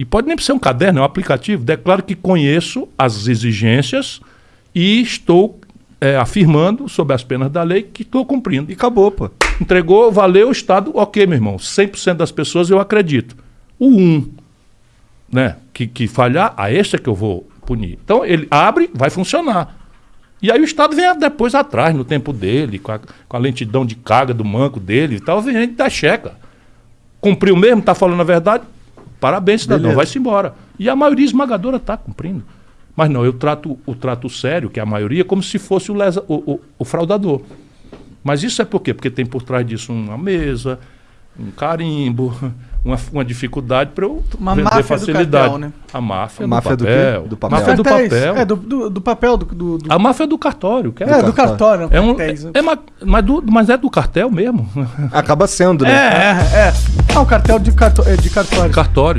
E pode nem ser um caderno, é um aplicativo. Declaro que conheço as exigências e estou é, afirmando, sob as penas da lei, que estou cumprindo. E acabou, pô. Entregou, valeu o Estado, ok, meu irmão. 100% das pessoas eu acredito. O 1, né, que, que falhar, a este é que eu vou punir. Então ele abre, vai funcionar. E aí o Estado vem depois atrás, no tempo dele, com a, com a lentidão de carga do manco dele e tal, vem gente da checa. Cumpriu mesmo, está falando a verdade? Parabéns, cidadão, vai-se embora. E a maioria esmagadora está cumprindo. Mas não, eu trato o trato sério, que é a maioria, como se fosse o, lesa, o, o, o fraudador. Mas isso é por quê? Porque tem por trás disso uma mesa, um carimbo, uma, uma dificuldade para eu Uma vender máfia facilidade. do cartel, né? A máfia, A máfia do, do quê? papel. Do papel. Máfia do papel. É, do, do, do papel, do, do, do- A máfia do cartório. Que é, é, do cartório. é um, né? é, ma- mas, do, mas é do cartel mesmo. Acaba sendo, É, né? é, é. Ah, o cartel de, carto, é, de cartório. Cartórios.